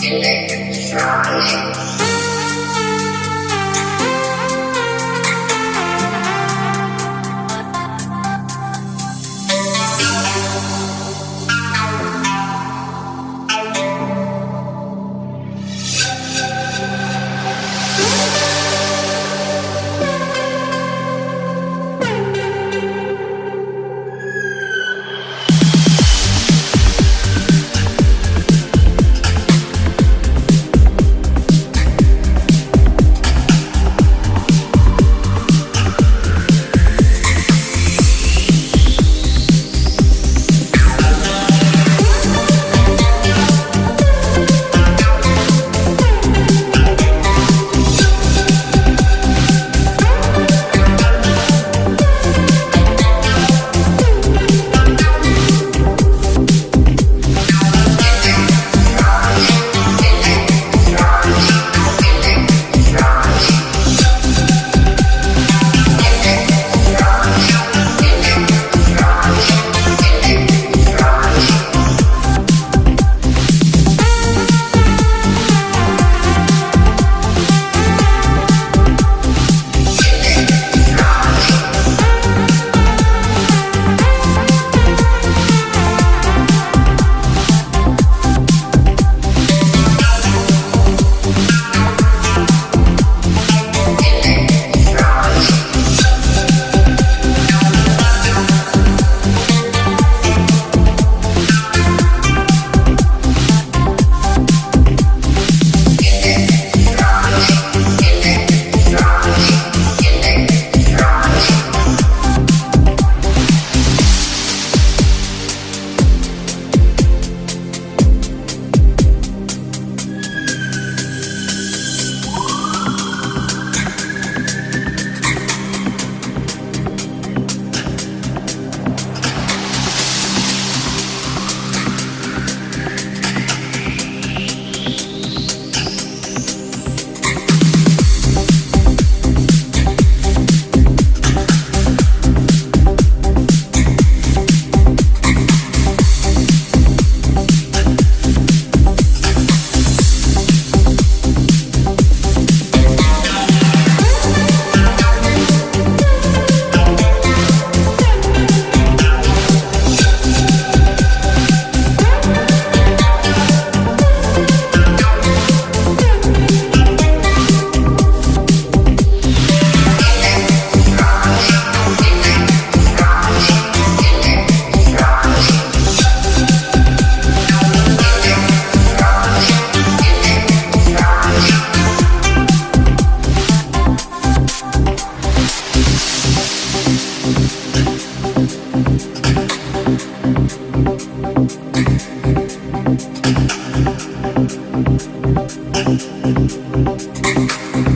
Connect, Thank you.